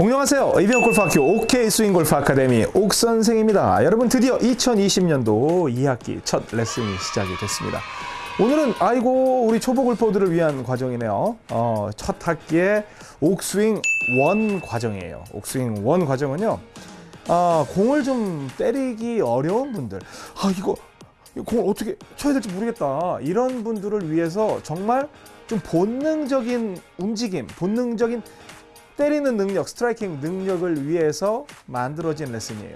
안녕하세요. 이병 골프학교 OK 스윙 골프 아카데미 옥 선생입니다. 여러분 드디어 2020년도 2학기 첫 레슨이 시작이 됐습니다. 오늘은 아이고 우리 초보 골퍼들을 위한 과정이네요. 어, 첫 학기의 옥스윙 원 과정이에요. 옥스윙 원 과정은요. 아, 공을 좀 때리기 어려운 분들, 아 이거 이 공을 어떻게 쳐야 될지 모르겠다. 이런 분들을 위해서 정말 좀 본능적인 움직임, 본능적인 때리는 능력, striking 능력을 위해서 만들어진 레슨이에요.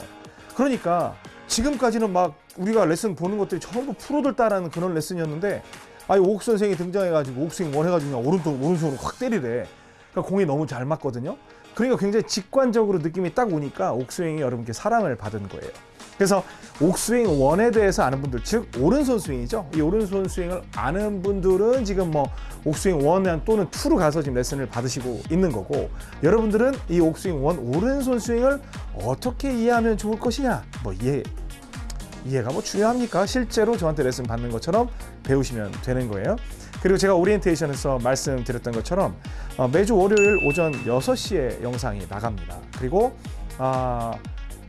그러니까 지금까지는 막 우리가 레슨 보는 것들이 전부 프로들 따라하는 그런 레슨이었는데 아니 옥 선생이 등장해가지고 옥스윙 원 해가지고 그냥 오른쪽 오른손으로 확 때리래. 그러니까 공이 너무 잘 맞거든요. 그러니까 굉장히 직관적으로 느낌이 딱 오니까 옥스윙이 여러분께 사랑을 받은 거예요. 그래서 옥스윙 원에 대해서 아는 분들, 즉 오른손 스윙이죠. 이 오른손 스윙을 아는 분들은 지금 뭐 옥스윙 원 또는 투로 가서 지금 레슨을 받으시고 있는 거고, 여러분들은 이 옥스윙 원 오른손 스윙을 어떻게 이해하면 좋을 것이냐, 뭐 이해 이해가 뭐 중요합니까? 실제로 저한테 레슨 받는 것처럼 배우시면 되는 거예요. 그리고 제가 오리엔테이션에서 말씀드렸던 것처럼 어, 매주 월요일 오전 6시에 영상이 나갑니다. 그리고 아,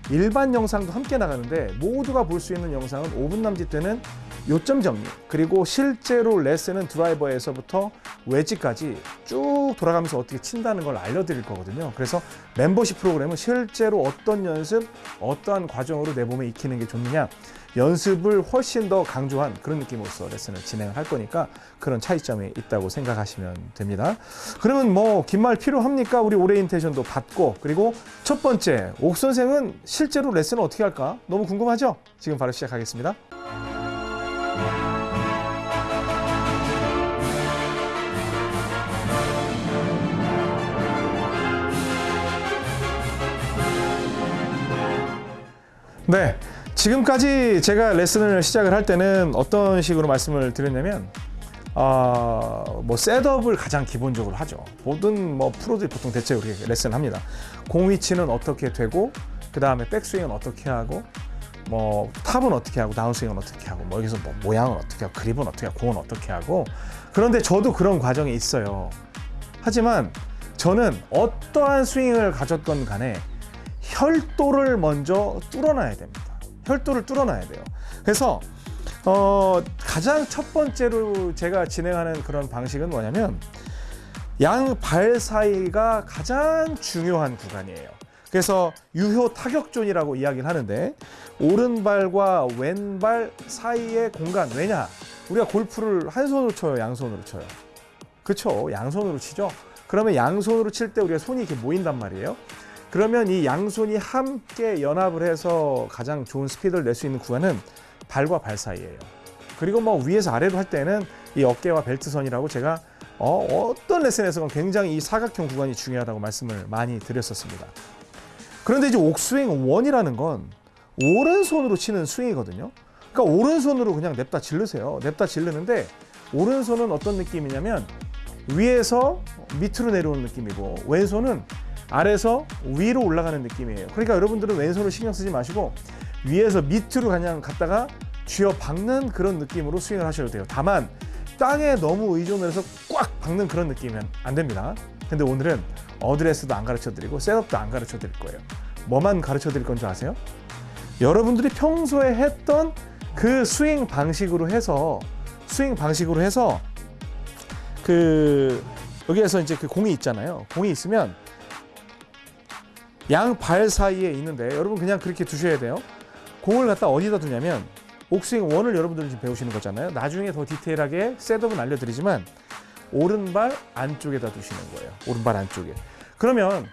일반 영상도 함께 나가는데 모두가 볼 수 있는 영상은 5분 남짓 되는 요점 정리 그리고 실제로 레슨은 드라이버에서부터 웨지까지 쭉 돌아가면서 어떻게 친다는 걸 알려드릴 거거든요. 그래서 멤버십 프로그램은 실제로 어떤 연습, 어떠한 과정으로 내 몸에 익히는 게 좋느냐 연습을 훨씬 더 강조한 그런 느낌으로서 레슨을 진행을 할 거니까 그런 차이점이 있다고 생각하시면 됩니다. 그러면 뭐 긴 말 필요합니까? 우리 오리엔테이션도 받고 그리고 첫 번째 옥 선생은 실제로 레슨을 어떻게 할까? 너무 궁금하죠? 지금 바로 시작하겠습니다. 네. 지금까지 제가 레슨을 시작을 할 때는 어떤 식으로 말씀을 드렸냐면 아, 뭐 셋업을 가장 기본적으로 하죠. 모든 뭐 프로들이 보통 대체 그렇게 레슨을 합니다. 공 위치는 어떻게 되고 그 다음에 백스윙은 어떻게 하고 뭐 탑은 어떻게 하고 다운스윙은 어떻게 하고 뭐 여기서 뭐 모양은 어떻게 하고 그립은 어떻게 하고 공은 어떻게 하고 그런데 저도 그런 과정이 있어요. 하지만 저는 어떠한 스윙을 가졌건 간에 혈도를 먼저 뚫어놔야 됩니다. 혈도를 뚫어놔야 돼요. 그래서 어, 가장 첫 번째로 제가 진행하는 그런 방식은 뭐냐면 양 발 사이가 가장 중요한 구간이에요. 그래서 유효 타격존이라고 이야기를 하는데 오른발과 왼발 사이의 공간 왜냐? 우리가 골프를 한 손으로 쳐요, 양손으로 쳐요. 그렇죠, 양손으로 치죠. 그러면 양손으로 칠 때 우리가 손이 이렇게 모인단 말이에요. 그러면 이 양손이 함께 연합을 해서 가장 좋은 스피드를 낼 수 있는 구간은 발과 발 사이예요. 그리고 뭐 위에서 아래로 할 때는 이 어깨와 벨트선이라고 제가 어, 어떤 레슨에서는 굉장히 이 사각형 구간이 중요하다고 말씀을 많이 드렸었습니다. 그런데 이제 옥스윙 원이라는 건 오른손으로 치는 스윙이거든요. 그러니까 오른손으로 그냥 냅다 질르세요. 냅다 질르는데 오른손은 어떤 느낌이냐면 위에서 밑으로 내려오는 느낌이고 왼손은 아래서 위로 올라가는 느낌이에요. 그러니까 여러분들은 왼손을 신경 쓰지 마시고 위에서 밑으로 그냥 갔다가 쥐어 박는 그런 느낌으로 스윙을 하셔도 돼요. 다만 땅에 너무 의존을 해서 꽉 박는 그런 느낌이면 안 됩니다. 근데 오늘은 어드레스도 안 가르쳐 드리고 셋업도 안 가르쳐 드릴 거예요. 뭐만 가르쳐 드릴 건 줄 아세요? 여러분들이 평소에 했던 그 스윙 방식으로 해서 스윙 방식으로 해서 그 여기에서 이제 그 공이 있잖아요. 공이 있으면 양 발 사이에 있는데 여러분 그냥 그렇게 두셔야 돼요. 공을 갖다 어디다 두냐면 옥스윙 원을 여러분들이 지금 배우시는 거잖아요. 나중에 더 디테일하게 setup은 알려드리지만 오른발 안쪽에다 두시는 거예요. 오른발 안쪽에. 그러면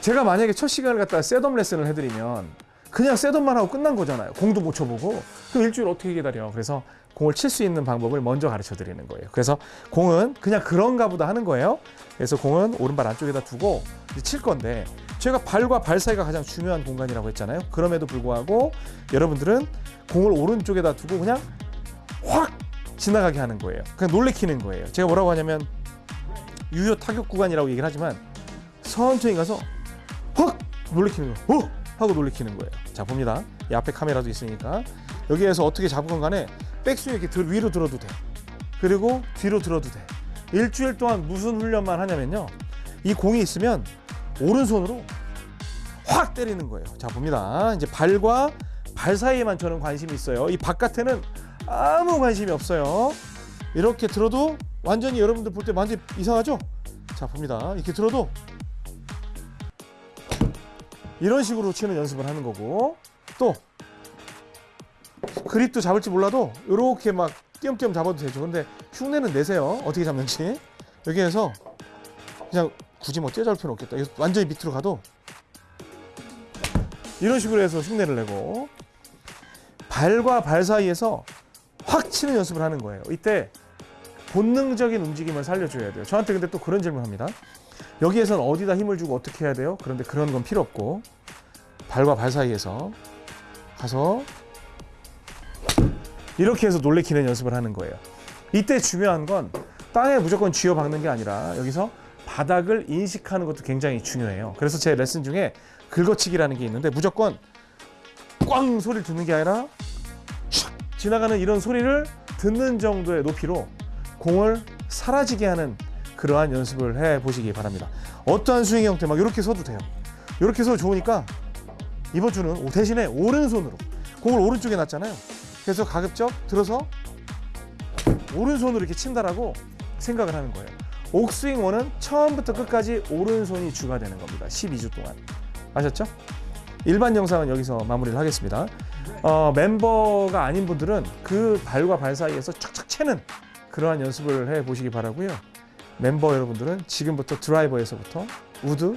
제가 만약에 첫 시간을 갖다 setup 레슨을 해드리면 그냥 셋업만 하고 끝난 거잖아요. 공도 못 쳐보고 그럼 일주일 어떻게 기다려? 그래서 공을 칠 수 있는 방법을 먼저 가르쳐 드리는 거예요. 그래서 공은 그냥 그런가 보다 하는 거예요. 그래서 공은 오른발 안쪽에다 두고 칠 건데 제가 발과 발 사이가 가장 중요한 공간이라고 했잖아요. 그럼에도 불구하고 여러분들은 공을 오른쪽에다 두고 그냥 확 지나가게 하는 거예요. 그냥 놀래키는 거예요. 제가 뭐라고 하냐면 유효 타격 구간이라고 얘기를 하지만 천천히 가서 확 놀래키는 거예요. 어! 하고 놀래키는 거예요. 자 봅니다. 이 앞에 카메라도 있으니까 여기에서 어떻게 잡건 간에 백스윙 이렇게 들, 위로 들어도 돼. 그리고 뒤로 들어도 돼. 일주일 동안 무슨 훈련만 하냐면요. 이 공이 있으면 오른손으로 확 때리는 거예요. 자 봅니다. 이제 발과 발 사이에만 저는 관심이 있어요. 이 바깥에는 아무 관심이 없어요. 이렇게 들어도 완전히 여러분들 볼 때 완전 히 이상하죠? 자 봅니다. 이렇게 들어도 이런 식으로 치는 연습을 하는 거고 또 그립도 잡을지 몰라도 이렇게 막 띄엄띄엄 잡아도 되죠. 근데 흉내는 내세요. 어떻게 잡는지 여기에서 그냥 굳이 뭐 뛰어잡을 필요는 없겠다. 여기서 완전히 밑으로 가도 이런 식으로 해서 흉내를 내고 발과 발 사이에서 확 치는 연습을 하는 거예요. 이때 본능적인 움직임을 살려줘야 돼요. 저한테 근데 또 그런 질문 합니다. 여기에선 어디다 힘을 주고 어떻게 해야 돼요? 그런데 그런 건 필요 없고 발과 발 사이에서 가서 이렇게 해서 놀래키는 연습을 하는 거예요. 이때 중요한 건 땅에 무조건 쥐어 박는 게 아니라 여기서 바닥을 인식하는 것도 굉장히 중요해요. 그래서 제 레슨 중에 긁어치기라는 게 있는데 무조건 꽝 소리를 듣는 게 아니라 촥 지나가는 이런 소리를 듣는 정도의 높이로 공을 사라지게 하는 그러한 연습을 해 보시기 바랍니다. 어떠한 스윙 형태 막 이렇게 서도 돼요. 이렇게 서도 좋으니까 이번 주는 대신에 오른손으로 공을 오른쪽에 놨잖아요. 그래서 가급적 들어서 오른손으로 이렇게 친다라고 생각을 하는 거예요. 옥스윙 원은 처음부터 끝까지 오른손이 주가 되는 겁니다. 12주 동안. 아셨죠? 일반 영상은 여기서 마무리를 하겠습니다. 어, 멤버가 아닌 분들은 그 발과 발 사이에서 착착 채는 그러한 연습을 해 보시기 바라고요. 멤버 여러분들은 지금부터 드라이버에서부터 우드,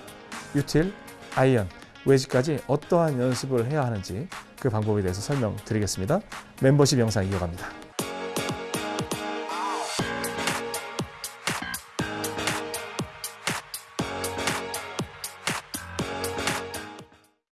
util, 아이언, 웨지까지 어떠한 연습을 해야 하는지 그 방법에 대해서 설명드리겠습니다. 멤버십 영상 이어갑니다.